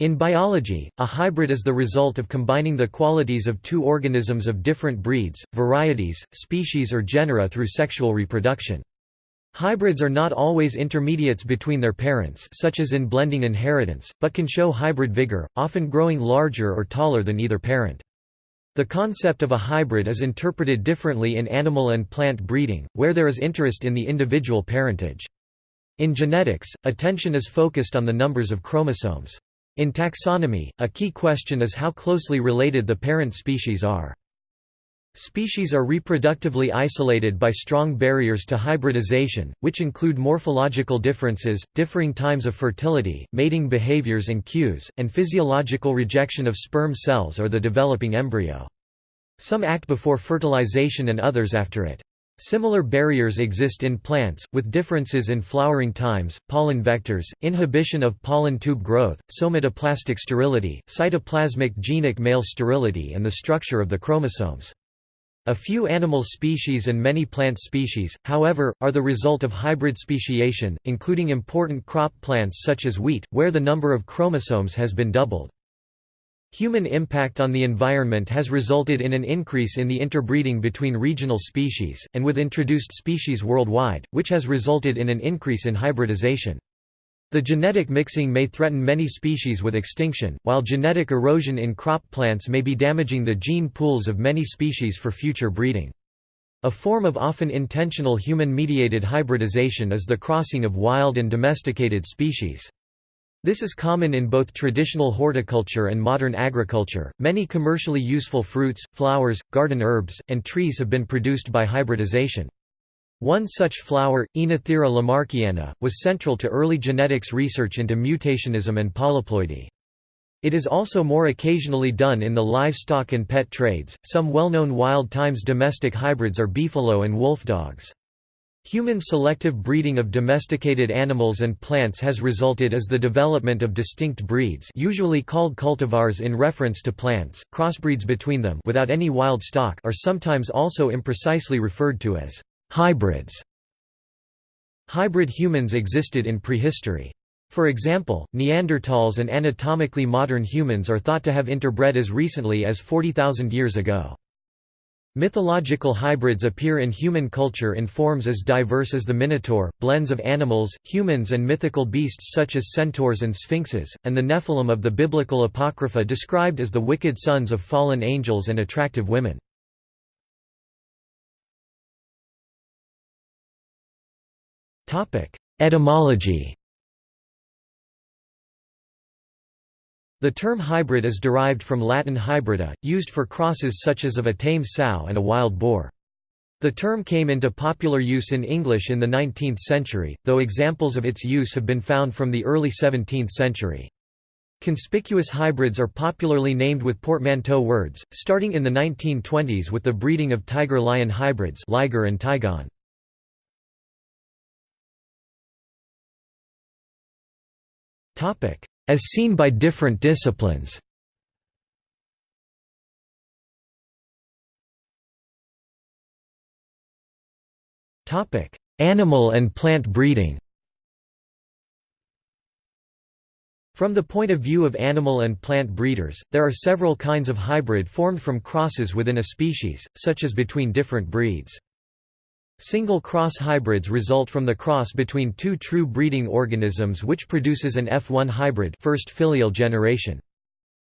In biology, a hybrid is the result of combining the qualities of two organisms of different breeds, varieties, species or genera through sexual reproduction. Hybrids are not always intermediates between their parents such as in blending inheritance, but can show hybrid vigor, often growing larger or taller than either parent. The concept of a hybrid is interpreted differently in animal and plant breeding, where there is interest in the individual parentage. In genetics, attention is focused on the numbers of chromosomes. In taxonomy, a key question is how closely related the parent species are. Species are reproductively isolated by strong barriers to hybridization, which include morphological differences, differing times of fertility, mating behaviors and cues, and physiological rejection of sperm cells or the developing embryo. Some act before fertilization and others after it. Similar barriers exist in plants, with differences in flowering times, pollen vectors, inhibition of pollen tube growth, somatoplastic sterility, cytoplasmic genic male sterility and the structure of the chromosomes. A few animal species and many plant species, however, are the result of hybrid speciation, including important crop plants such as wheat, where the number of chromosomes has been doubled. Human impact on the environment has resulted in an increase in the interbreeding between regional species, and with introduced species worldwide, which has resulted in an increase in hybridization. The genetic mixing may threaten many species with extinction, while genetic erosion in crop plants may be damaging the gene pools of many species for future breeding. A form of often intentional human-mediated hybridization is the crossing of wild and domesticated species. This is common in both traditional horticulture and modern agriculture. Many commercially useful fruits, flowers, garden herbs, and trees have been produced by hybridization. One such flower, Oenothera lamarckiana, was central to early genetics research into mutationism and polyploidy. It is also more occasionally done in the livestock and pet trades. Some well-known wild times domestic hybrids are beefalo and wolf dogs. Human selective breeding of domesticated animals and plants has resulted as the development of distinct breeds usually called cultivars in reference to plants, crossbreeds between them without any wild stock are sometimes also imprecisely referred to as hybrids. Hybrid humans existed in prehistory. For example, Neanderthals and anatomically modern humans are thought to have interbred as recently as 40,000 years ago. Mythological hybrids appear in human culture in forms as diverse as the minotaur, blends of animals, humans and mythical beasts such as centaurs and sphinxes, and the Nephilim of the biblical apocrypha described as the wicked sons of fallen angels and attractive women. Etymology The term hybrid is derived from Latin hybrida, used for crosses such as of a tame sow and a wild boar. The term came into popular use in English in the 19th century, though examples of its use have been found from the early 17th century. Conspicuous hybrids are popularly named with portmanteau words, starting in the 1920s with the breeding of tiger-lion hybrids Liger and Tigon. As seen by different disciplines Animal and plant breeding From the point of view of animal and plant breeders, there are several kinds of hybrid formed from crosses within a species, such as between different breeds. Single cross hybrids result from the cross between two true breeding organisms which produces an F1 hybrid first filial generation.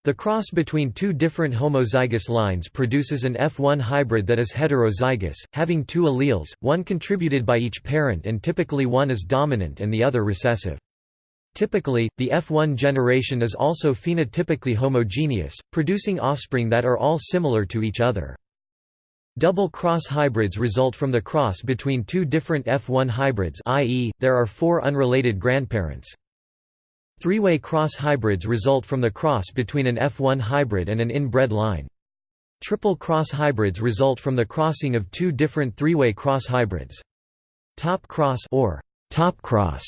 The cross between two different homozygous lines produces an F1 hybrid that is heterozygous, having two alleles, one contributed by each parent and typically one is dominant and the other recessive. Typically, the F1 generation is also phenotypically homogeneous, producing offspring that are all similar to each other. Double cross hybrids result from the cross between two different F1 hybrids i.e., there are four unrelated grandparents. Three-way cross hybrids result from the cross between an F1 hybrid and an inbred line. Triple cross hybrids result from the crossing of two different three-way cross hybrids. Top cross or top cross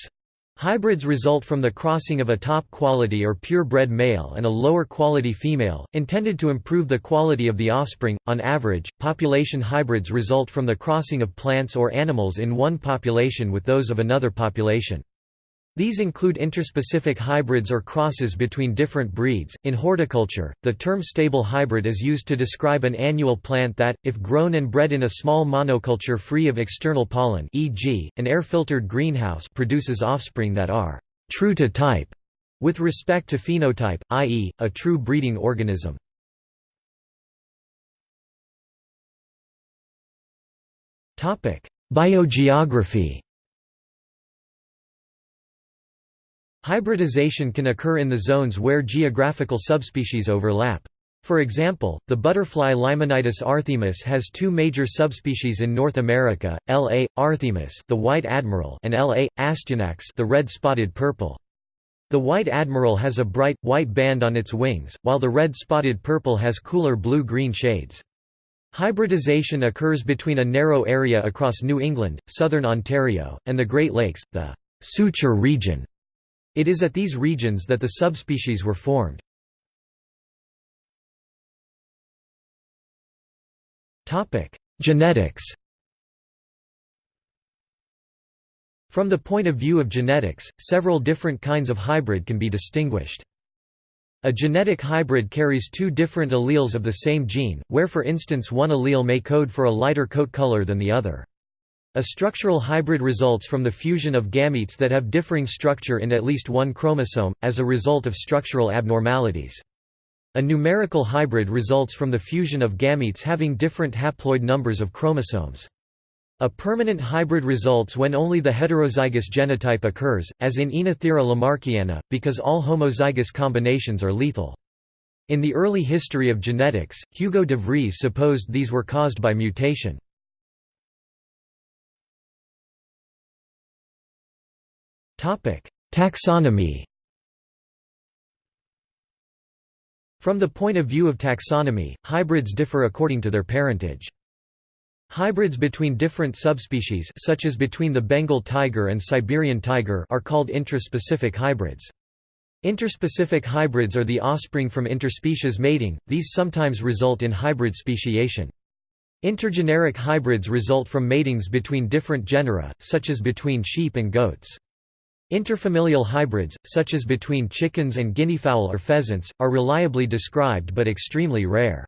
Hybrids result from the crossing of a top-quality or pure-bred male and a lower-quality female, intended to improve the quality of the offspring. On average, population hybrids result from the crossing of plants or animals in one population with those of another population. These include interspecific hybrids or crosses between different breeds. In horticulture, the term stable hybrid is used to describe an annual plant that, if grown and bred in a small monoculture free of external pollen, e.g., an air-filtered greenhouse, produces offspring that are true to type with respect to phenotype, i.e., a true breeding organism. Topic: Biogeography Hybridization can occur in the zones where geographical subspecies overlap. For example, the butterfly Limenitis arthemis has two major subspecies in North America, L. a. arthemis the white admiral and L. a. astyanax the red-spotted purple. The white admiral has a bright, white band on its wings, while the red-spotted purple has cooler blue-green shades. Hybridization occurs between a narrow area across New England, southern Ontario, and the Great Lakes, the suture region. It is at these regions that the subspecies were formed. Genetics From the point of view of genetics, several different kinds of hybrid can be distinguished. A genetic hybrid carries two different alleles of the same gene, where for instance one allele may code for a lighter coat color than the other. A structural hybrid results from the fusion of gametes that have differing structure in at least one chromosome, as a result of structural abnormalities. A numerical hybrid results from the fusion of gametes having different haploid numbers of chromosomes. A permanent hybrid results when only the heterozygous genotype occurs, as in Oenothera lamarckiana, because all homozygous combinations are lethal. In the early history of genetics, Hugo de Vries supposed these were caused by mutation. Taxonomy From the point of view of taxonomy, hybrids differ according to their parentage. Hybrids between different subspecies such as between the Bengal tiger and Siberian tiger are called intraspecific hybrids. Interspecific hybrids are the offspring from interspecies mating, these sometimes result in hybrid speciation. Intergeneric hybrids result from matings between different genera, such as between sheep and goats. Interfamilial hybrids, such as between chickens and guineafowl or pheasants, are reliably described but extremely rare.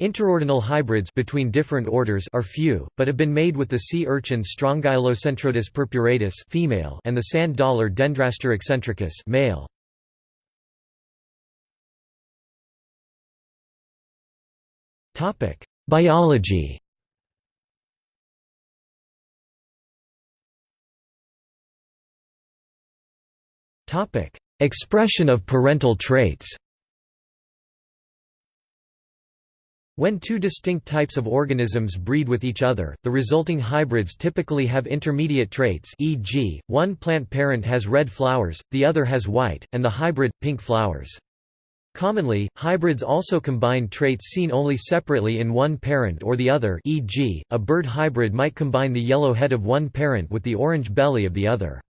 Interordinal hybrids between different orders are few, but have been made with the sea urchin Strongylocentrotus purpuratus female and the sand dollar Dendraster eccentricus male. Biology Expression of parental traits When two distinct types of organisms breed with each other, the resulting hybrids typically have intermediate traits e.g., one plant parent has red flowers, the other has white, and the hybrid, pink flowers. Commonly, hybrids also combine traits seen only separately in one parent or the other e.g., a bird hybrid might combine the yellow head of one parent with the orange belly of the other.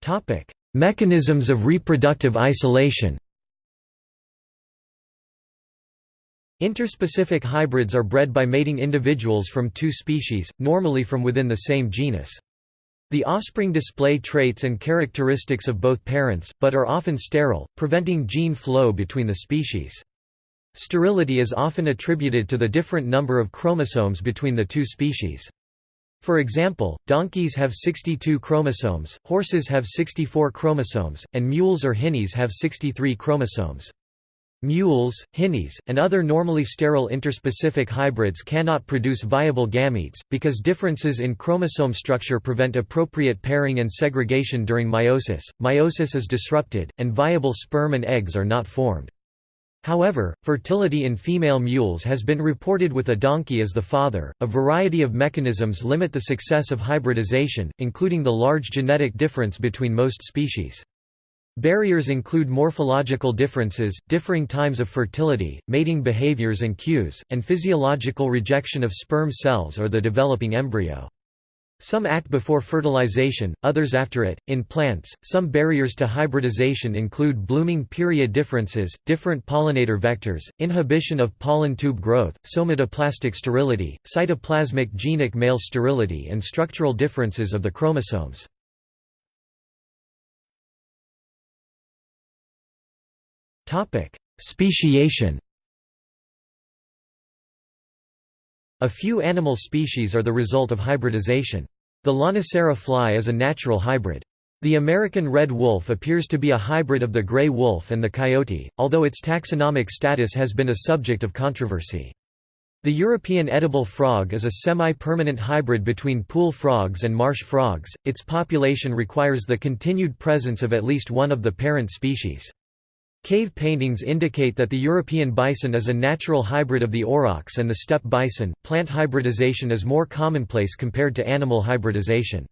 Topic: Mechanisms of reproductive isolation. Interspecific hybrids are bred by mating individuals from two species, normally from within the same genus. The offspring display traits and characteristics of both parents, but are often sterile, preventing gene flow between the species. Sterility is often attributed to the different number of chromosomes between the two species. For example, donkeys have 62 chromosomes, horses have 64 chromosomes, and mules or hinnies have 63 chromosomes. Mules, hinnies, and other normally sterile interspecific hybrids cannot produce viable gametes, because differences in chromosome structure prevent appropriate pairing and segregation during meiosis. Meiosis is disrupted, and viable sperm and eggs are not formed. However, fertility in female mules has been reported with a donkey as the father. A variety of mechanisms limit the success of hybridization, including the large genetic difference between most species. Barriers include morphological differences, differing times of fertility, mating behaviors and cues, and physiological rejection of sperm cells or the developing embryo. Some act before fertilization, others after it. In plants, some barriers to hybridization include blooming period differences, different pollinator vectors, inhibition of pollen tube growth, somatoplastic sterility, cytoplasmic genic male sterility and structural differences of the chromosomes. Speciation A few animal species are the result of hybridization. The Lonicera fly is a natural hybrid. The American red wolf appears to be a hybrid of the gray wolf and the coyote, although its taxonomic status has been a subject of controversy. The European edible frog is a semi-permanent hybrid between pool frogs and marsh frogs, its population requires the continued presence of at least one of the parent species. Cave paintings indicate that the European bison is a natural hybrid of the aurochs and the steppe bison. Plant hybridization is more commonplace compared to animal hybridization.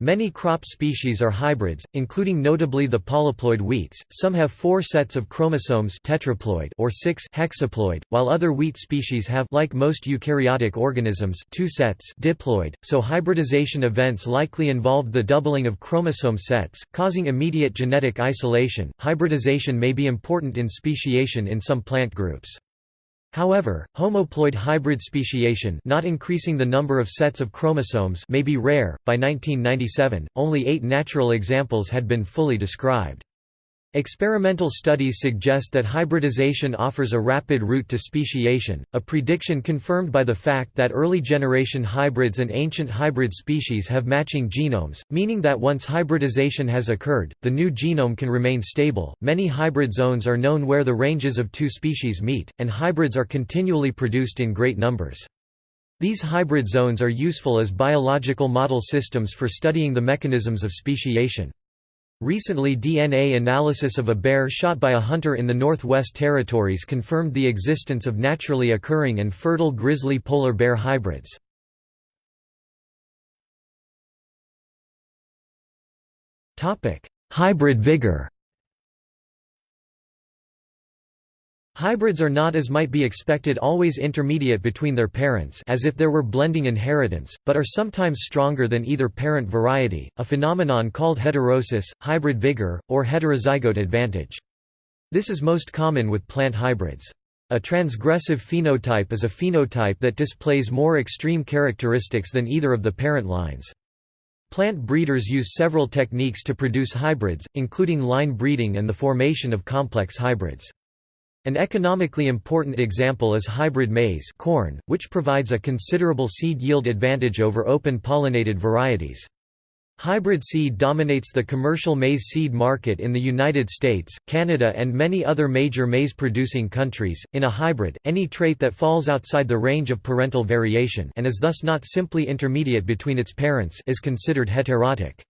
Many crop species are hybrids, including notably the polyploid wheats. Some have four sets of chromosomes tetraploid or six hexaploid, while other wheat species have like most eukaryotic organisms two sets diploid. So hybridization events likely involved the doubling of chromosome sets, causing immediate genetic isolation. Hybridization may be important in speciation in some plant groups. However, homoploid hybrid speciation not increasing the number of sets of chromosomes may be rare. By 1997, only eight natural examples had been fully described. Experimental studies suggest that hybridization offers a rapid route to speciation, a prediction confirmed by the fact that early generation hybrids and ancient hybrid species have matching genomes, meaning that once hybridization has occurred, the new genome can remain stable. Many hybrid zones are known where the ranges of two species meet, and hybrids are continually produced in great numbers. These hybrid zones are useful as biological model systems for studying the mechanisms of speciation. Recently DNA analysis of a bear shot by a hunter in the Northwest Territories confirmed the existence of naturally occurring and fertile grizzly polar bear hybrids. Hybrid vigor Hybrids are not as might be expected always intermediate between their parents as if there were blending inheritance, but are sometimes stronger than either parent variety, a phenomenon called heterosis, hybrid vigor, or heterozygote advantage. This is most common with plant hybrids. A transgressive phenotype is a phenotype that displays more extreme characteristics than either of the parent lines. Plant breeders use several techniques to produce hybrids, including line breeding and the formation of complex hybrids. An economically important example is hybrid maize corn, which provides a considerable seed yield advantage over open pollinated varieties. Hybrid seed dominates the commercial maize seed market in the United States, Canada and many other major maize-producing countries. In a hybrid, any trait that falls outside the range of parental variation and is thus not simply intermediate between its parents is considered heterotic.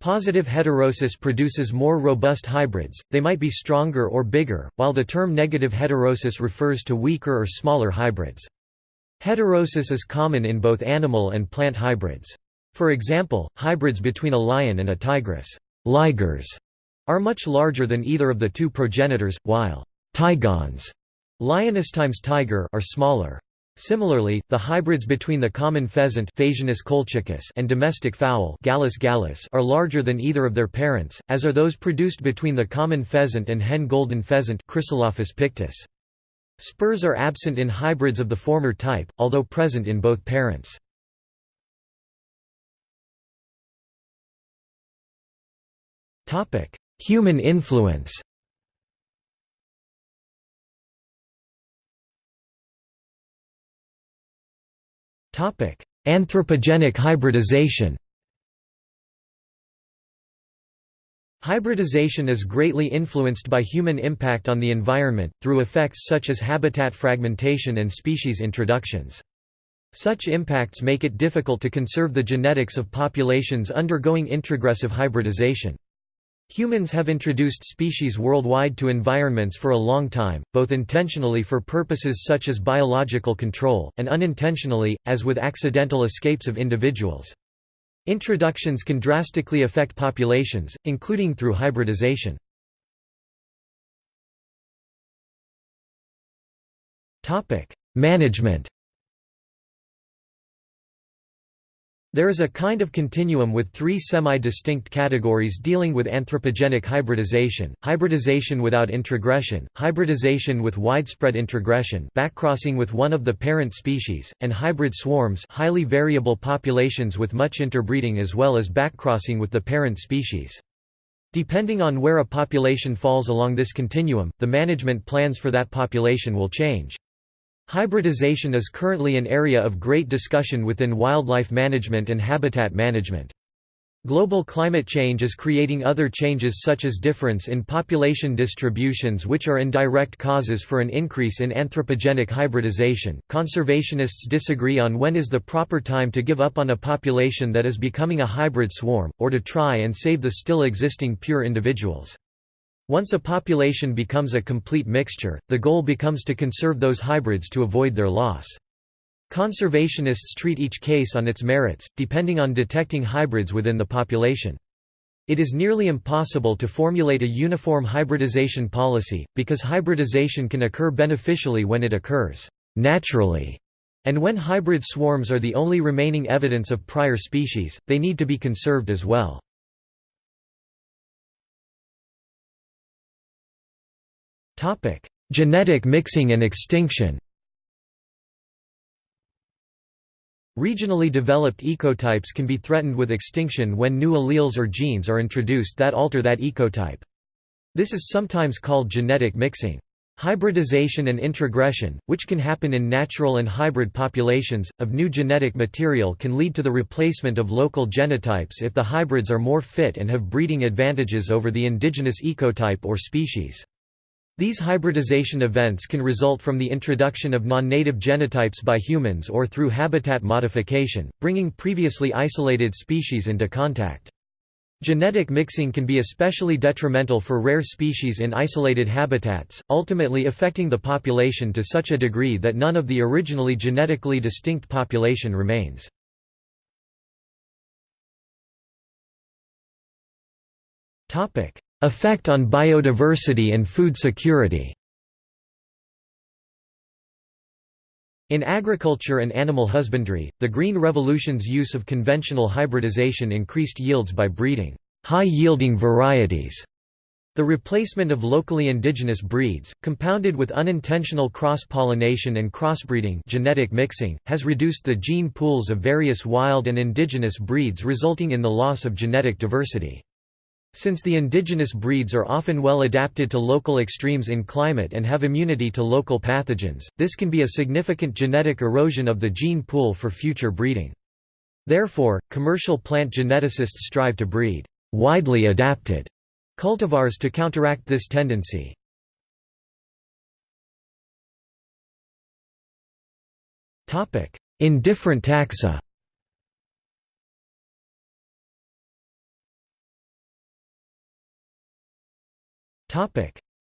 Positive heterosis produces more robust hybrids, they might be stronger or bigger, while the term negative heterosis refers to weaker or smaller hybrids. Heterosis is common in both animal and plant hybrids. For example, hybrids between a lion and a tigress ligers, are much larger than either of the two progenitors, while tigons times tiger are smaller. Similarly, the hybrids between the common pheasant and domestic fowl are larger than either of their parents, as are those produced between the common pheasant and hen golden pheasant pictus. Spurs are absent in hybrids of the former type, although present in both parents. Human influence Anthropogenic hybridization Hybridization is greatly influenced by human impact on the environment, through effects such as habitat fragmentation and species introductions. Such impacts make it difficult to conserve the genetics of populations undergoing introgressive hybridization. Humans have introduced species worldwide to environments for a long time, both intentionally for purposes such as biological control, and unintentionally, as with accidental escapes of individuals. Introductions can drastically affect populations, including through hybridization. Management There is a kind of continuum with three semi-distinct categories dealing with anthropogenic hybridization, hybridization without introgression, hybridization with widespread introgression backcrossing with one of the parent species, and hybrid swarms highly variable populations with much interbreeding as well as backcrossing with the parent species. Depending on where a population falls along this continuum, the management plans for that population will change. Hybridization is currently an area of great discussion within wildlife management and habitat management. Global climate change is creating other changes such as difference in population distributions which are indirect causes for an increase in anthropogenic hybridization. Conservationists disagree on when is the proper time to give up on a population that is becoming a hybrid swarm, or to try and save the still existing pure individuals. Once a population becomes a complete mixture, the goal becomes to conserve those hybrids to avoid their loss. Conservationists treat each case on its merits, depending on detecting hybrids within the population. It is nearly impossible to formulate a uniform hybridization policy, because hybridization can occur beneficially when it occurs naturally, and when hybrid swarms are the only remaining evidence of prior species, they need to be conserved as well. Topic: Genetic mixing and extinction. Regionally developed ecotypes can be threatened with extinction when new alleles or genes are introduced that alter that ecotype. This is sometimes called genetic mixing. Hybridization and introgression, which can happen in natural and hybrid populations, of new genetic material can lead to the replacement of local genotypes if the hybrids are more fit and have breeding advantages over the indigenous ecotype or species. These hybridization events can result from the introduction of non-native genotypes by humans or through habitat modification, bringing previously isolated species into contact. Genetic mixing can be especially detrimental for rare species in isolated habitats, ultimately affecting the population to such a degree that none of the originally genetically distinct population remains. Effect on biodiversity and food security In agriculture and animal husbandry, the Green Revolution's use of conventional hybridization increased yields by breeding high-yielding varieties. The replacement of locally indigenous breeds, compounded with unintentional cross-pollination and crossbreeding genetic mixing, has reduced the gene pools of various wild and indigenous breeds resulting in the loss of genetic diversity. Since the indigenous breeds are often well adapted to local extremes in climate and have immunity to local pathogens, this can be a significant genetic erosion of the gene pool for future breeding. Therefore, commercial plant geneticists strive to breed widely adapted cultivars to counteract this tendency. In different taxa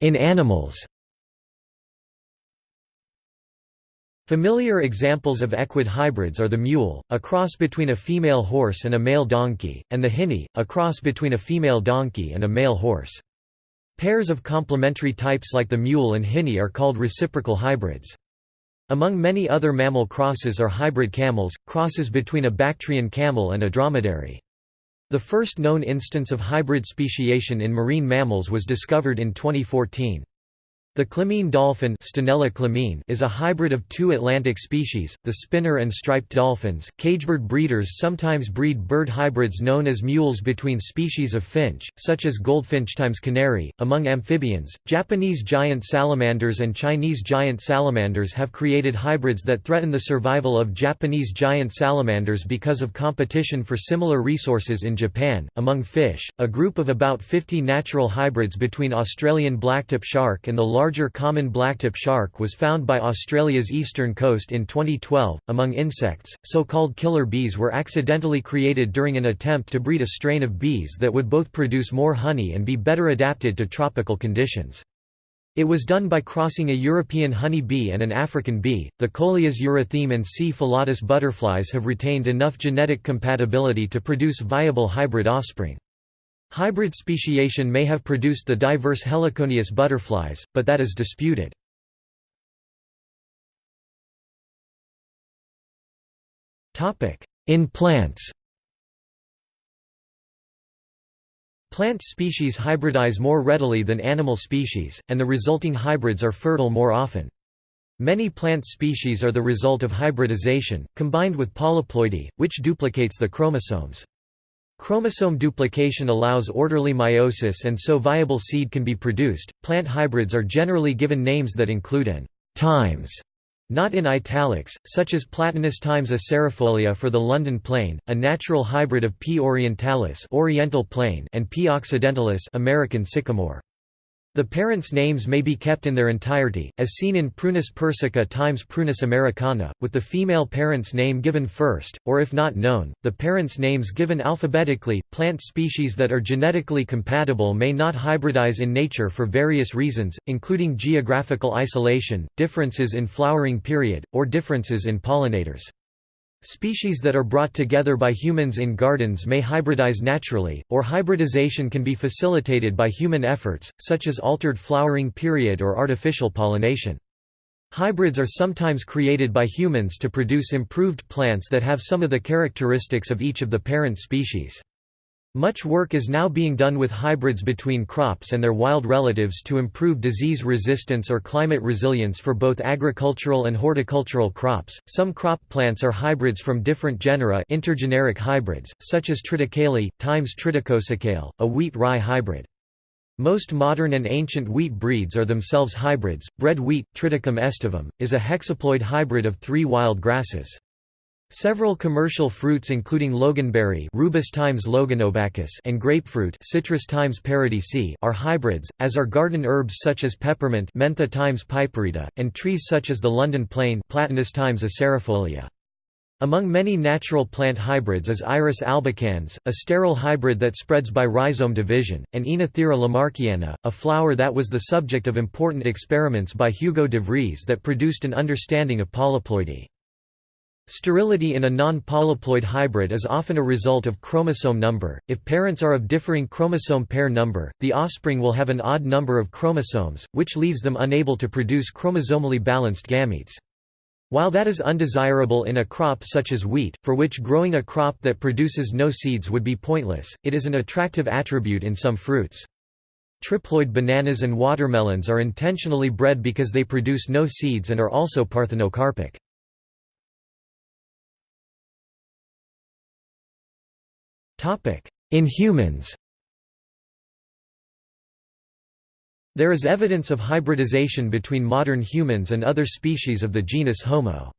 In animals Familiar examples of equid hybrids are the mule, a cross between a female horse and a male donkey, and the hinny, a cross between a female donkey and a male horse. Pairs of complementary types like the mule and hinny are called reciprocal hybrids. Among many other mammal crosses are hybrid camels, crosses between a Bactrian camel and a dromedary. The first known instance of hybrid speciation in marine mammals was discovered in 2014. The clymene dolphin is a hybrid of two Atlantic species, the spinner and striped dolphins. Cagebird breeders sometimes breed bird hybrids known as mules between species of finch, such as goldfinch times canary. Among amphibians, Japanese giant salamanders and Chinese giant salamanders have created hybrids that threaten the survival of Japanese giant salamanders because of competition for similar resources in Japan. Among fish, a group of about 50 natural hybrids between Australian blacktip shark and the large larger common blacktip shark was found by Australia's eastern coast in 2012. Among insects, so called killer bees were accidentally created during an attempt to breed a strain of bees that would both produce more honey and be better adapted to tropical conditions. It was done by crossing a European honey bee and an African bee. The Colias eurytheme and C. philodice butterflies have retained enough genetic compatibility to produce viable hybrid offspring. Hybrid speciation may have produced the diverse heliconius butterflies, but that is disputed. In plants Plant species hybridize more readily than animal species, and the resulting hybrids are fertile more often. Many plant species are the result of hybridization, combined with polyploidy, which duplicates the chromosomes. Chromosome duplication allows orderly meiosis and so viable seed can be produced. Plant hybrids are generally given names that include an times not in italics, such as Platanus times acerifolia for the London plane, a natural hybrid of P. orientalis oriental plane and P. occidentalis American sycamore. The parents' names may be kept in their entirety, as seen in Prunus persica times Prunus americana, with the female parent's name given first, or if not known, the parents' names given alphabetically. Plant species that are genetically compatible may not hybridize in nature for various reasons, including geographical isolation, differences in flowering period, or differences in pollinators. Species that are brought together by humans in gardens may hybridize naturally, or hybridization can be facilitated by human efforts, such as altered flowering period or artificial pollination. Hybrids are sometimes created by humans to produce improved plants that have some of the characteristics of each of the parent species. Much work is now being done with hybrids between crops and their wild relatives to improve disease resistance or climate resilience for both agricultural and horticultural crops. Some crop plants are hybrids from different genera, intergeneric hybrids, such as triticale times triticosecale, a wheat-rye hybrid. Most modern and ancient wheat breeds are themselves hybrids. Bread wheat, Triticum aestivum, is a hexaploid hybrid of three wild grasses. Several commercial fruits including loganberry Rubus times and grapefruit Citrus times paradisi are hybrids, as are garden herbs such as peppermint Mentha times piperita, and trees such as the London plane Platanus times acerifolia. Among many natural plant hybrids is Iris albicans, a sterile hybrid that spreads by rhizome division, and Oenothera lamarckiana, a flower that was the subject of important experiments by Hugo de Vries that produced an understanding of polyploidy. Sterility in a non-polyploid hybrid is often a result of chromosome number. If parents are of differing chromosome pair number, the offspring will have an odd number of chromosomes, which leaves them unable to produce chromosomally balanced gametes. While that is undesirable in a crop such as wheat, for which growing a crop that produces no seeds would be pointless, it is an attractive attribute in some fruits. Triploid bananas and watermelons are intentionally bred because they produce no seeds and are also parthenocarpic. In humans There is evidence of hybridization between modern humans and other species of the genus Homo.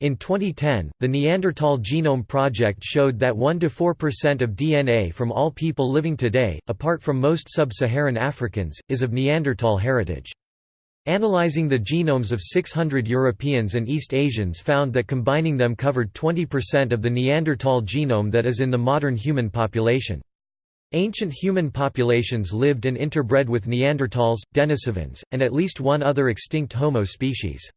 In 2010, the Neanderthal Genome Project showed that 1–4% of DNA from all people living today, apart from most sub-Saharan Africans, is of Neanderthal heritage. Analyzing the genomes of 600 Europeans and East Asians found that combining them covered 20% of the Neanderthal genome that is in the modern human population. Ancient human populations lived and interbred with Neanderthals, Denisovans, and at least one other extinct Homo species.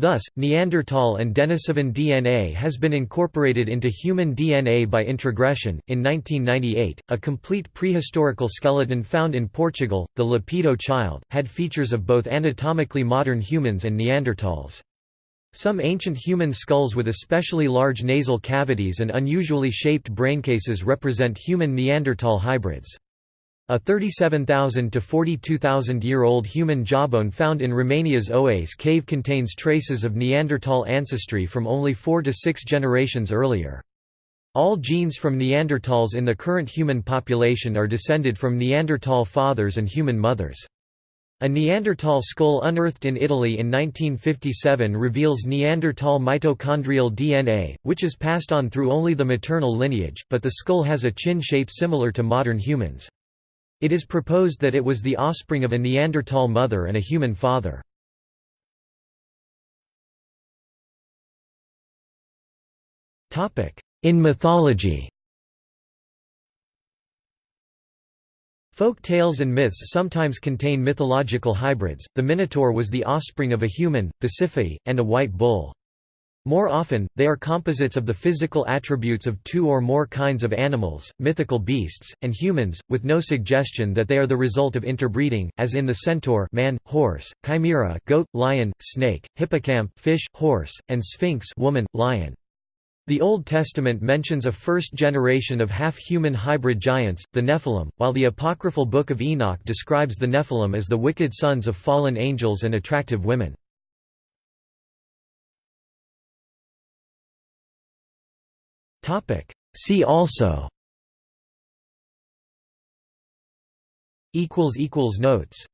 Thus, Neanderthal and Denisovan DNA has been incorporated into human DNA by introgression. In 1998, a complete prehistorical skeleton found in Portugal, the Lapedo child, had features of both anatomically modern humans and Neanderthals. Some ancient human skulls with especially large nasal cavities and unusually shaped braincases represent human Neanderthal hybrids. A 37,000 to 42,000 year old human jawbone found in Romania's Oase cave contains traces of Neanderthal ancestry from only four to six generations earlier. All genes from Neanderthals in the current human population are descended from Neanderthal fathers and human mothers. A Neanderthal skull unearthed in Italy in 1957 reveals Neanderthal mitochondrial DNA, which is passed on through only the maternal lineage, but the skull has a chin shape similar to modern humans. It is proposed that it was the offspring of a Neanderthal mother and a human father. In mythology Folk tales and myths sometimes contain mythological hybrids. The Minotaur was the offspring of a human, Pasiphae, and a white bull. More often, they are composites of the physical attributes of two or more kinds of animals, mythical beasts, and humans, with no suggestion that they are the result of interbreeding, as in the centaur man, horse, chimera goat, lion, snake, hippocamp fish, horse, and sphinx woman, lion. The Old Testament mentions a first generation of half-human hybrid giants, the Nephilim, while the apocryphal Book of Enoch describes the Nephilim as the wicked sons of fallen angels and attractive women. See also. Notes